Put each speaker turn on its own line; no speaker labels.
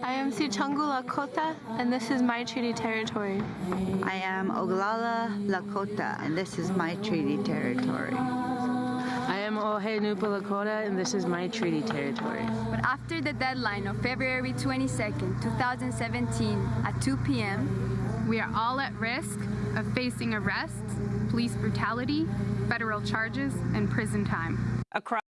I am Sichangu Lakota, and this is my treaty territory.
I am Oglala Lakota, and this is my treaty territory.
I am Ohe Nupa Lakota, and this is my treaty territory.
But after the deadline of February 22nd, 2017 at 2 p.m.,
We are all at risk of facing arrests, police brutality, federal charges, and prison time.
across